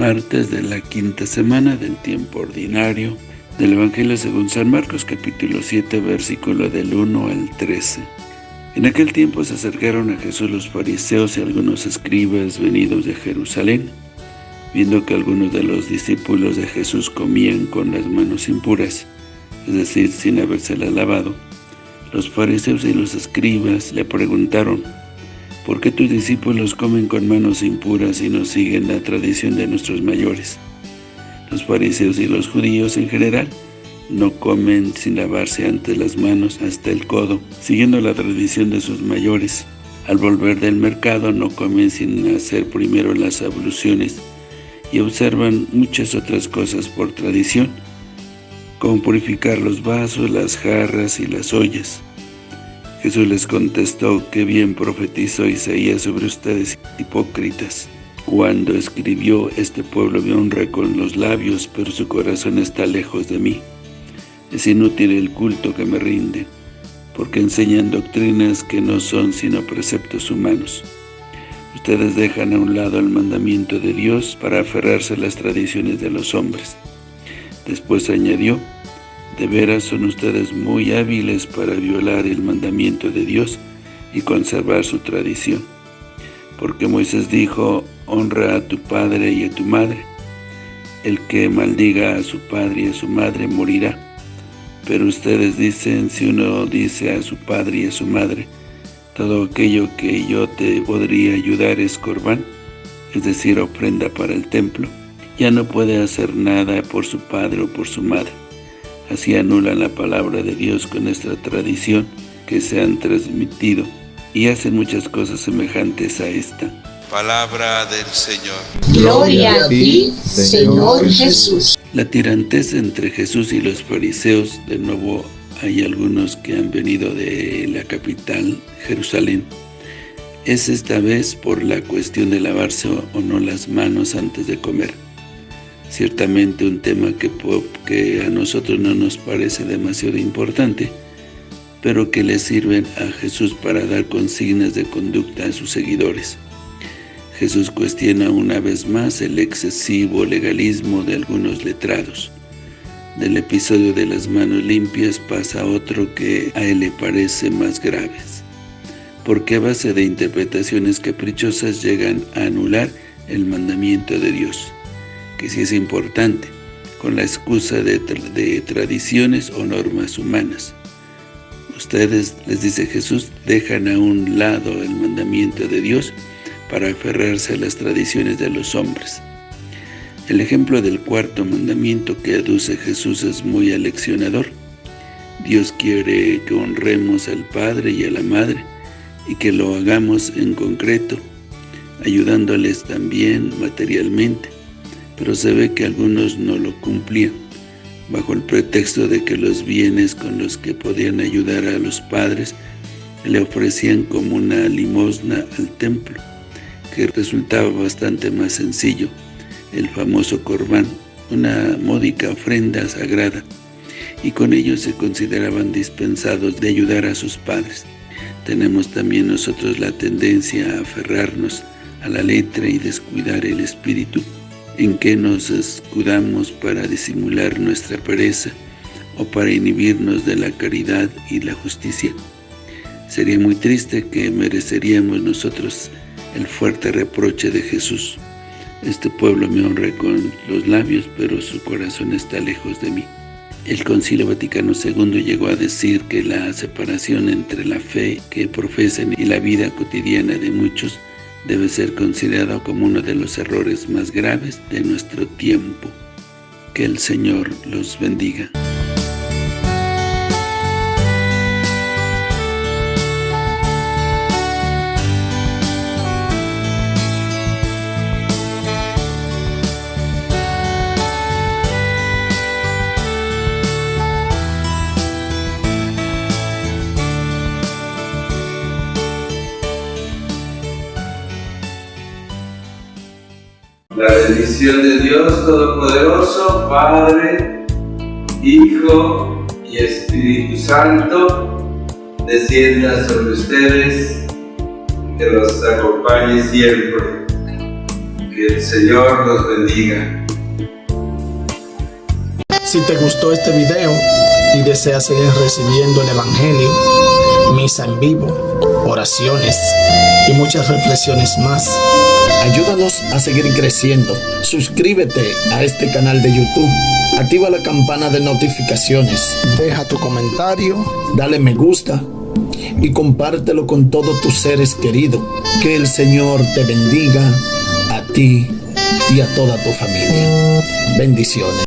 martes de la quinta semana del tiempo ordinario del Evangelio según San Marcos capítulo 7 versículo del 1 al 13. En aquel tiempo se acercaron a Jesús los fariseos y algunos escribas venidos de Jerusalén, viendo que algunos de los discípulos de Jesús comían con las manos impuras, es decir, sin habérselas lavado. Los fariseos y los escribas le preguntaron, ¿Por qué tus discípulos comen con manos impuras y no siguen la tradición de nuestros mayores? Los fariseos y los judíos en general no comen sin lavarse antes las manos hasta el codo, siguiendo la tradición de sus mayores. Al volver del mercado no comen sin hacer primero las abluciones y observan muchas otras cosas por tradición, como purificar los vasos, las jarras y las ollas. Jesús les contestó que bien profetizó Isaías sobre ustedes hipócritas, cuando escribió, este pueblo me honra con los labios, pero su corazón está lejos de mí. Es inútil el culto que me rinde, porque enseñan doctrinas que no son sino preceptos humanos. Ustedes dejan a un lado el mandamiento de Dios para aferrarse a las tradiciones de los hombres. Después añadió, de veras son ustedes muy hábiles para violar el mandamiento de Dios y conservar su tradición. Porque Moisés dijo, honra a tu padre y a tu madre. El que maldiga a su padre y a su madre morirá. Pero ustedes dicen, si uno dice a su padre y a su madre, todo aquello que yo te podría ayudar es corbán, es decir, ofrenda para el templo, ya no puede hacer nada por su padre o por su madre Así anulan la palabra de Dios con nuestra tradición que se han transmitido y hacen muchas cosas semejantes a esta. Palabra del Señor. Gloria a ti, Señor Jesús. La tirantez entre Jesús y los fariseos, de nuevo hay algunos que han venido de la capital, Jerusalén, es esta vez por la cuestión de lavarse o no las manos antes de comer ciertamente un tema que, a nosotros no nos parece demasiado importante, pero que le sirven a Jesús para dar consignas de conducta a sus seguidores. Jesús cuestiona una vez más el excesivo legalismo de algunos letrados. Del episodio de las manos limpias pasa otro que a él le parece más graves, porque a base de interpretaciones caprichosas llegan a anular el mandamiento de Dios que sí es importante, con la excusa de, de tradiciones o normas humanas. Ustedes, les dice Jesús, dejan a un lado el mandamiento de Dios para aferrarse a las tradiciones de los hombres. El ejemplo del cuarto mandamiento que aduce Jesús es muy aleccionador. Dios quiere que honremos al Padre y a la Madre y que lo hagamos en concreto, ayudándoles también materialmente pero se ve que algunos no lo cumplían, bajo el pretexto de que los bienes con los que podían ayudar a los padres le ofrecían como una limosna al templo, que resultaba bastante más sencillo, el famoso corbán, una módica ofrenda sagrada, y con ello se consideraban dispensados de ayudar a sus padres. Tenemos también nosotros la tendencia a aferrarnos a la letra y descuidar el espíritu, en qué nos escudamos para disimular nuestra pereza o para inhibirnos de la caridad y la justicia. Sería muy triste que mereceríamos nosotros el fuerte reproche de Jesús. Este pueblo me honra con los labios, pero su corazón está lejos de mí. El Concilio Vaticano II llegó a decir que la separación entre la fe que profesan y la vida cotidiana de muchos debe ser considerado como uno de los errores más graves de nuestro tiempo. Que el Señor los bendiga. La bendición de Dios Todopoderoso, Padre, Hijo y Espíritu Santo, descienda sobre ustedes, que los acompañe siempre. Que el Señor los bendiga. Si te gustó este video y deseas seguir recibiendo el Evangelio, misa en vivo, oraciones y muchas reflexiones más, ayúdanos a seguir creciendo. Suscríbete a este canal de YouTube. Activa la campana de notificaciones. Deja tu comentario, dale me gusta y compártelo con todos tus seres queridos. Que el Señor te bendiga a ti y a toda tu familia. Bendiciones.